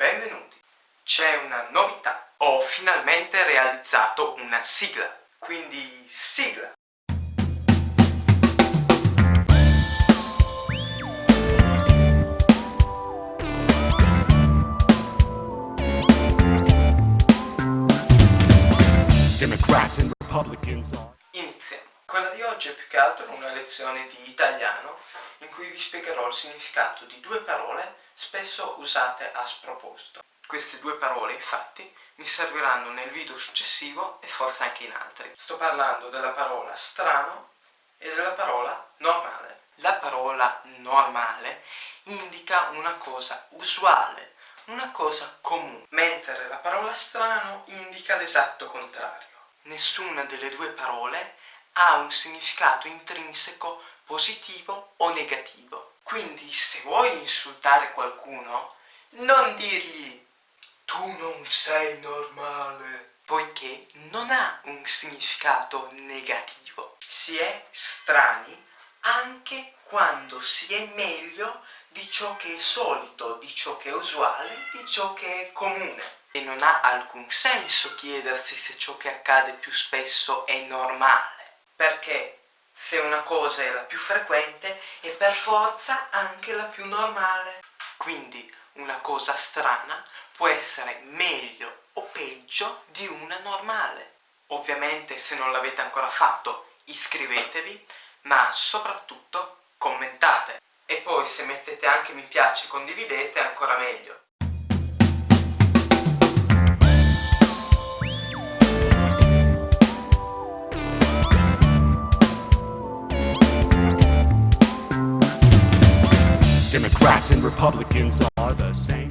benvenuti. C'è una novità. Ho finalmente realizzato una sigla. Quindi sigla. Democrats and Republicans are. Quella di oggi è più che altro una lezione di italiano in cui vi spiegherò il significato di due parole spesso usate a sproposito. Queste due parole infatti mi serviranno nel video successivo e forse anche in altri. Sto parlando della parola strano e della parola normale. La parola normale indica una cosa usuale, una cosa comune, mentre la parola strano indica l'esatto contrario. Nessuna delle due parole ha un significato intrinseco positivo o negativo. Quindi se vuoi insultare qualcuno, non dirgli tu non sei normale, poiché non ha un significato negativo. Si è strani anche quando si è meglio di ciò che è solito, di ciò che è usuale, di ciò che è comune. E non ha alcun senso chiedersi se ciò che accade più spesso è normale, perché se una cosa è la più frequente è per forza anche la più normale. Quindi una cosa strana può essere meglio o peggio di una normale. Ovviamente se non l'avete ancora fatto iscrivetevi, ma soprattutto commentate. E poi se mettete anche mi piace e condividete ancora meglio. Democrats and Republicans are the same.